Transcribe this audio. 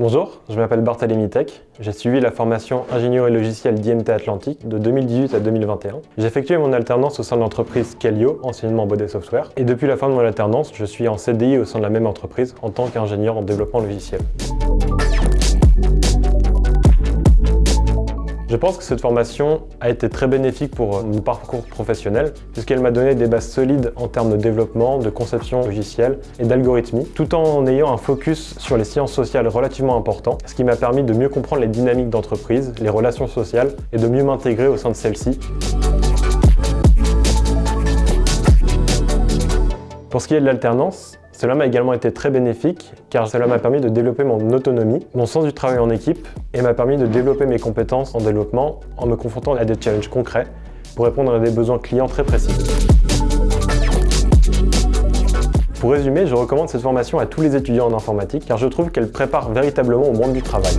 Bonjour, je m'appelle Barthélémy Tech. J'ai suivi la formation ingénierie logicielle d'IMT Atlantique de 2018 à 2021. J'ai effectué mon alternance au sein de l'entreprise Scalio, anciennement Body Software. Et depuis la fin de mon alternance, je suis en CDI au sein de la même entreprise en tant qu'ingénieur en développement logiciel. Je pense que cette formation a été très bénéfique pour mon parcours professionnel puisqu'elle m'a donné des bases solides en termes de développement, de conception logicielle et d'algorithmie, tout en ayant un focus sur les sciences sociales relativement important, ce qui m'a permis de mieux comprendre les dynamiques d'entreprise, les relations sociales et de mieux m'intégrer au sein de celles-ci. Pour ce qui est de l'alternance, cela m'a également été très bénéfique car cela m'a permis de développer mon autonomie, mon sens du travail en équipe et m'a permis de développer mes compétences en développement en me confrontant à des challenges concrets pour répondre à des besoins clients très précis. Pour résumer, je recommande cette formation à tous les étudiants en informatique car je trouve qu'elle prépare véritablement au monde du travail.